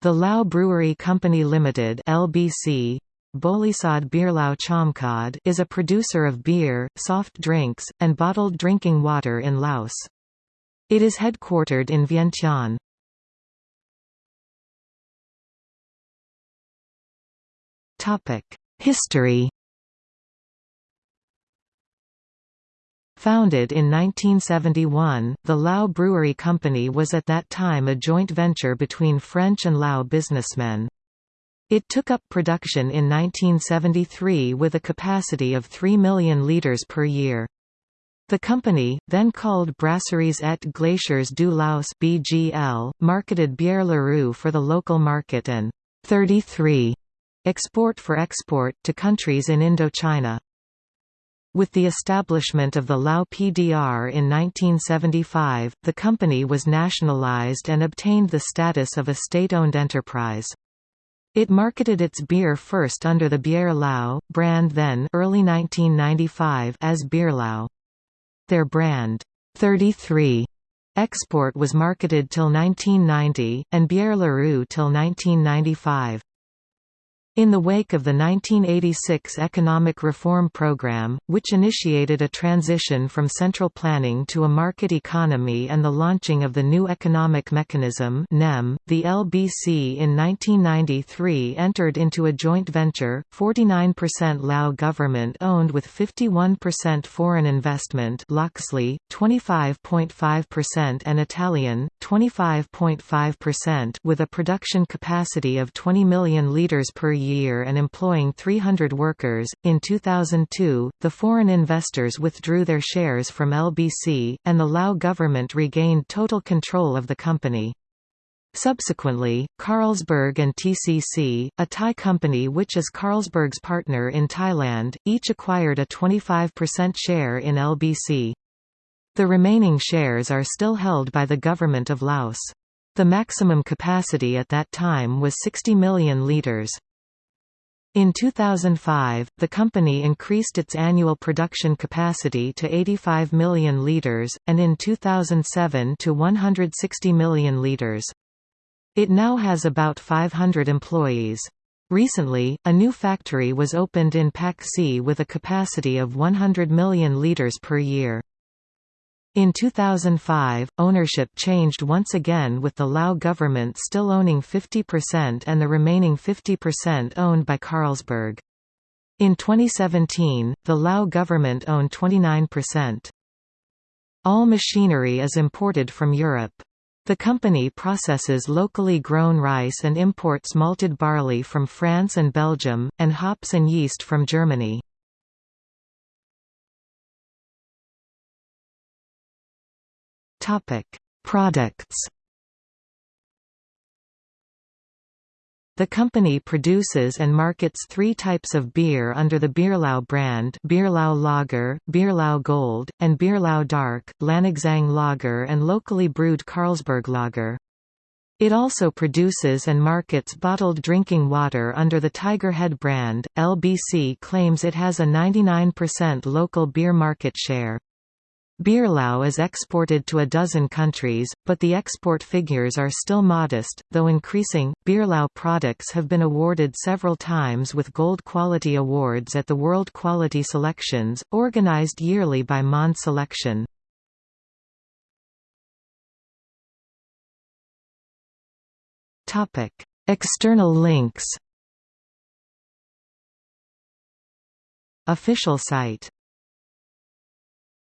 The Lao Brewery Company Limited (LBC) Bolisad Beerlao Chomkod is a producer of beer, soft drinks, and bottled drinking water in Laos. It is headquartered in Vientiane. History Founded in 1971, the Lao Brewery Company was at that time a joint venture between French and Lao businessmen. It took up production in 1973 with a capacity of 3 million litres per year. The company, then called Brasseries et Glaciers du Laos (BGL), marketed Bière Larue for the local market and 33 export for export to countries in Indochina. With the establishment of the Lao PDR in 1975, the company was nationalized and obtained the status of a state-owned enterprise. It marketed its beer first under the Bière Lao brand then early 1995 as Beerlao. Their brand, 33 export was marketed till 1990, and Bière Larue till 1995. In the wake of the 1986 Economic Reform Program, which initiated a transition from central planning to a market economy and the launching of the new economic mechanism NEM, the LBC in 1993 entered into a joint venture, 49% Lao government-owned with 51% foreign investment Loxley, 25.5% and Italthai, 25.5% with a production capacity of 20 million litres per year year and employing 300 workers. In 2002, the foreign investors withdrew their shares from LBC, and the Lao government regained total control of the company. Subsequently, Carlsberg and TCC, a Thai company which is Carlsberg's partner in Thailand, each acquired a 25% share in LBC. The remaining shares are still held by the government of Laos. The maximum capacity at that time was 60 million litres. In 2005, the company increased its annual production capacity to 85 million litres, and in 2007 to 160 million litres. It now has about 500 employees. Recently, a new factory was opened in Pakse with a capacity of 100 million litres per year. In 2005, ownership changed once again with the Lao government still owning 50% and the remaining 50% owned by Carlsberg. In 2017, the Lao government owned 29%. All machinery is imported from Europe. The company processes locally grown rice and imports malted barley from France and Belgium, and hops and yeast from Germany. Topic: Products. The company produces and markets three types of beer under the Beerlao brand Beerlao Lager, Beerlao Gold, and Beerlao Dark, Lanaxang Lager and locally brewed Carlsberg Lager. It also produces and markets bottled drinking water under the Tiger Head brand. LBC claims it has a 99% local beer market share. Beerlao is exported to a dozen countries, but the export figures are still modest, though increasing. Beerlao products have been awarded several times with Gold Quality Awards at the World Quality Selections, organized yearly by Monde Selection. Topic: External links. Official site